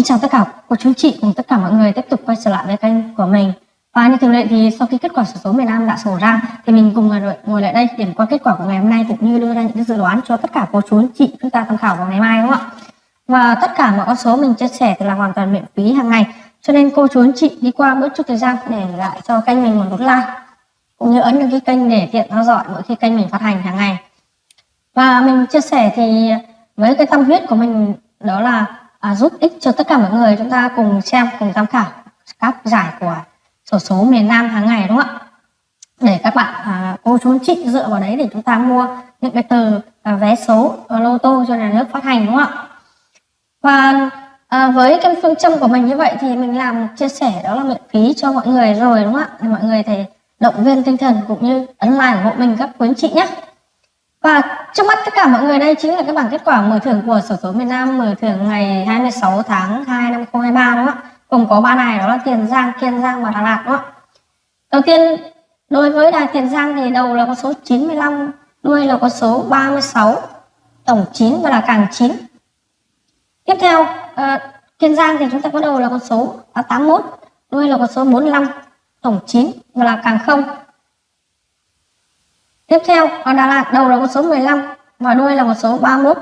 Kính chào tất cả cô chú chị cùng tất cả mọi người tiếp tục quay trở lại với kênh của mình. Và như thường lệ thì sau khi kết quả sổ số miền Nam đã sổ ra, thì mình cùng ngồi lại đây điểm qua kết quả của ngày hôm nay cũng như đưa ra những dự đoán cho tất cả cô chú chị chúng ta tham khảo vào ngày mai, đúng không ạ? Và tất cả mọi con số mình chia sẻ thì là hoàn toàn miễn phí hàng ngày. Cho nên cô chú chị đi qua bớt chút thời gian để lại cho kênh mình một nút like, cũng như ấn đăng ký kênh để tiện theo dõi mỗi khi kênh mình phát hành hàng ngày. Và mình chia sẻ thì với cái tâm huyết của mình đó là à, giúp ích cho tất cả mọi người. Chúng ta cùng xem cùng tham khảo các giải của sổ số miền Nam hàng ngày đúng không ạ? Để các bạn à, cô chú chị dựa vào đấy để chúng ta mua những cái tờ à, vé số à, lô tô cho nhà nước phát hành đúng không ạ? Và à, với cái phương châm của mình như vậy thì mình làm chia sẻ đó là miễn phí cho mọi người rồi đúng không ạ? Để mọi người thể động viên tinh thần cũng như ấn like ủng hộ mình các quý chị nhé và trước mắt tất cả mọi người đây chính là cái bảng kết quả mở thưởng của sổ số miền Nam mở thưởng ngày 26 tháng 2 năm 2023 đúng không ạ? Cùng có ba đài đó là Tiền Giang, Kiên Giang và Đà Lạt đúng không ạ? Đầu tiên đối với đài Tiền Giang thì đầu là có số 95, đuôi là có số 36, tổng 9 và là càng 9. Tiếp theo uh, Kiên Giang thì chúng ta có đầu là con số 81, đuôi là con số 45, tổng 9 và là càng 0 Tiếp theo con Đà Lạt đầu là con số 15 và đuôi là con số 31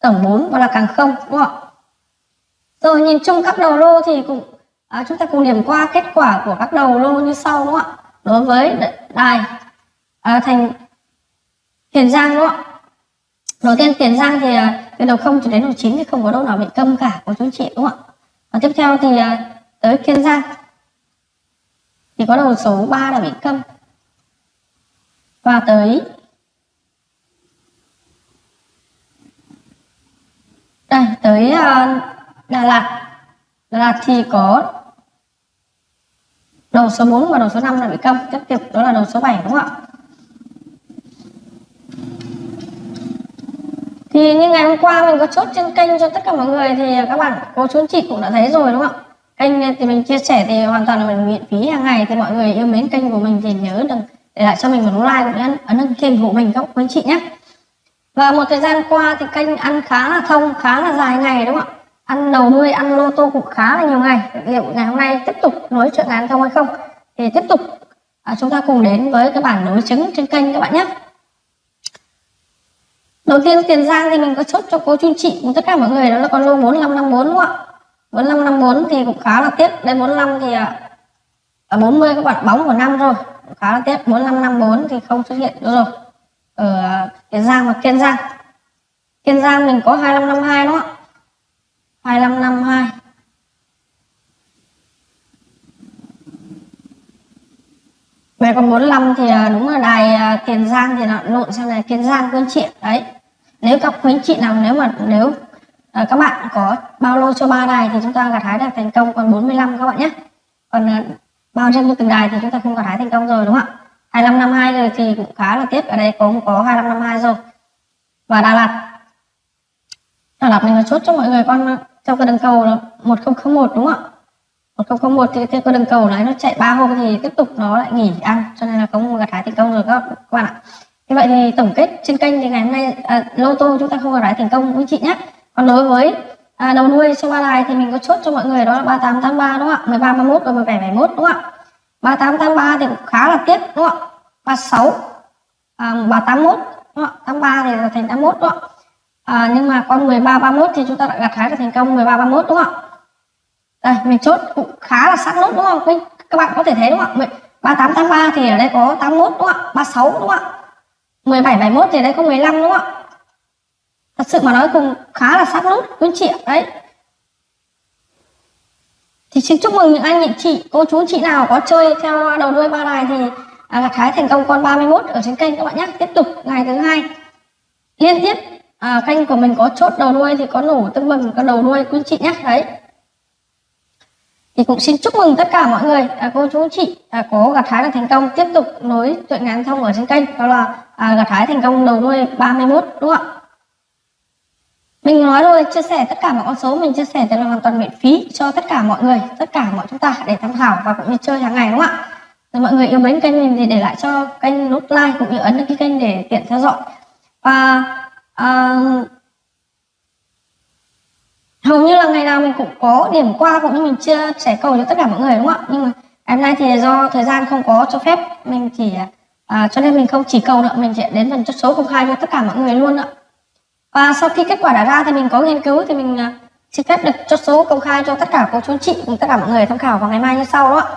tổng 4 và là càng không đúng không ạ? Rồi nhìn chung các đầu lô thì cũng à, chúng ta cùng điểm qua kết quả của các đầu lô như sau đúng không ạ? Đối với đài à, thành Tiền Giang đúng không ạ? Đầu tiên Tiền Giang thì à, từ đầu 0 cho đến đầu 9 thì không có đâu nào bị câm cả của chú chị đúng không ạ? Và tiếp theo thì à, tới Kiên Giang thì có đầu số 3 là bị câm và tới. Đây tới uh, Đà Lạt. Đà Lạt thì có đầu số 4 và đầu số 5 là bị công tiếp tục đó là đầu số 7 đúng không ạ? Thì như ngày hôm qua mình có chốt trên kênh cho tất cả mọi người thì các bạn cô chú chị cũng đã thấy rồi đúng không ạ? Kênh thì mình chia sẻ thì hoàn toàn là mình miễn phí hàng ngày thì mọi người yêu mến kênh của mình thì nhớ đừng để lại cho mình một like cũng như ấn đăng ký của mình các quý anh chị nhé. Và một thời gian qua thì kênh ăn khá là thông khá là dài ngày đúng không ạ? Ăn đầu nuôi, ăn lô tô cũng khá là nhiều ngày. Liệu ngày hôm nay tiếp tục nối chuyện ngắn thông hay không? Thì tiếp tục à, chúng ta cùng đến với cái bảng đối chứng trên kênh các bạn nhé. Đầu tiên tiền giang thì mình có chốt cho cô chú chị. Cùng tất cả mọi người đó là con lô 4554 đúng không ạ? 4554 thì cũng khá là tiếc. Đây 45 thì à, à, ở 40 các bạn bóng của năm rồi khá là tiếc. 4554 thì không xuất hiện nữa rồi. Ờ, Ở tiền Giang và Kiên Giang. Kiên Giang mình có 2552 đúng không ạ? 2552 về còn 45 thì à, đúng là đài à, Tiền Giang thì nó lộn sang này Kiên Giang Quân Triệu đấy. Nếu các quý chị nào nếu mà nếu à, các bạn có bao lô cho ba đài thì chúng ta gặt hái được thành công còn 45 các bạn nhé. Còn à, bao trên từng đài thì chúng ta không gặt hái thành công rồi đúng không ạ? 2552 rồi thì cũng khá là tiếc. Ở đây cũng có 2552 rồi. Và Đà Lạt. Đà Lạt mình là chốt cho mọi người con trong cái đường cầu là 1001 đúng không ạ? 1001 thì cái đường cầu này nó chạy ba hôm thì tiếp tục nó lại nghỉ ăn cho nên là không gặt hái thành công rồi các, các bạn ạ. Như vậy thì tổng kết trên kênh thì ngày hôm nay à, lô tô chúng ta không gặt hái thành công quý chị nhé. Còn đối với à, đầu nuôi số ba đài thì mình có chốt cho mọi người đó là 3883 đúng không ạ 13 31 và 17 71 đúng không ạ 3883 thì cũng khá là tiếc đúng không ạ 36 à, 381 đúng không ạ 83 thì là thành 81 đúng không ạ à, nhưng mà con 13 31 thì chúng ta đã gặt hái được thành công 13 31 đúng không ạ đây mình chốt cũng khá là sát nốt đúng không Mình, các bạn có thể thấy đúng không ạ 3883 thì ở đây có 81 đúng không ạ 36 đúng không ạ 17 71 thì ở đây có 15 đúng không ạ thật sự mà nói cũng khá là sát nút quý chị ạ? Đấy. Thì xin chúc mừng những anh chị chị cô chú chị nào có chơi theo đầu đuôi ba đài thì à, gặt hái thành công con 31 ở trên kênh các bạn nhé tiếp tục ngày thứ hai. Liên tiếp à, kênh của mình có chốt đầu đuôi thì có nổ tương mừng các đầu đuôi quý chị nhé đấy. Thì cũng xin chúc mừng tất cả mọi người à, cô chú chị à, có gặt hái được thành công. Tiếp tục nối chuyện ngắn thông ở trên kênh đó là à, gặt hái thành công đầu đuôi 31 đúng không ạ? Mình nói rồi chia sẻ tất cả mọi con số mình chia sẻ thì là hoàn toàn miễn phí cho tất cả mọi người tất cả mọi chúng ta để tham khảo và cũng như chơi hàng ngày đúng không ạ? Rồi mọi người yêu mến kênh mình thì để lại cho kênh nút like cũng như ấn đăng ký kênh để tiện theo dõi. Và uh, hầu như là ngày nào mình cũng có điểm qua cũng như mình chia sẻ cầu cho tất cả mọi người đúng không ạ? Nhưng mà ngày hôm nay thì do thời gian không có cho phép mình chỉ à, cho nên mình không chỉ cầu nữa mình sẽ đến phần chốt số công khai cho tất cả mọi người luôn ạ và sau khi kết quả đã ra thì mình có nghiên cứu thì mình à, xin phép được chốt số công khai cho tất cả cô chú chị cùng tất cả mọi người tham khảo vào ngày mai như sau đó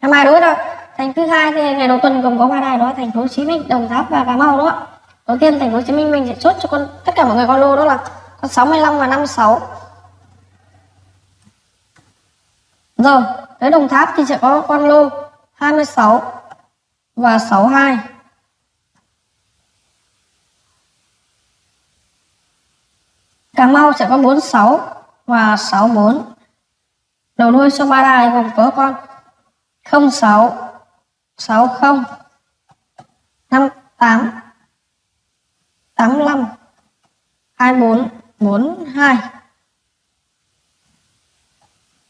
ngày mai đối là thành thứ hai thì ngày đầu tuần gồm có ba đài đó, thành phố Hồ Chí Minh, Đồng Tháp và Cà Mau đó đầu tiên thành phố Hồ Chí Minh mình sẽ chốt cho con, tất cả mọi người con lô đó là con 65 và 56 rồi, tới Đồng Tháp thì sẽ có con lô 26 và 62 Cà Mau sẽ có 46 và 64 đầu đuôi số 3 đài gồm có con 06 60 58 85 24 42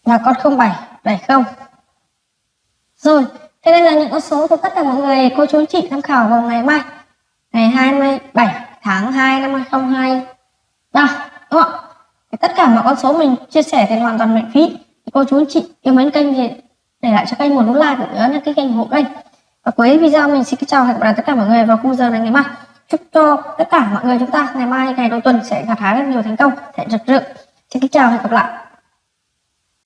và con 07 70 rồi, thế đây là những con số của tất cả mọi người. Cô chú chị tham khảo vào ngày mai, ngày 27 tháng 2 năm 2023 đúng không ạ tất cả mọi con số mình chia sẻ thì hoàn toàn miễn phí. Cô chú anh chị yêu mến kênh thì để lại cho kênh một nút like cũng nhớ đăng cái kênh ủng hộ kênh. Và cuối video mình xin chào hẹn gặp lại tất cả mọi người vào khung giờ này ngày mai. Chúc cho tất cả mọi người chúng ta ngày mai, ngày đầu tuần sẽ gặt hái rất nhiều thành công. Sẽ rực rỡ. Xin kính chào hẹn gặp lại.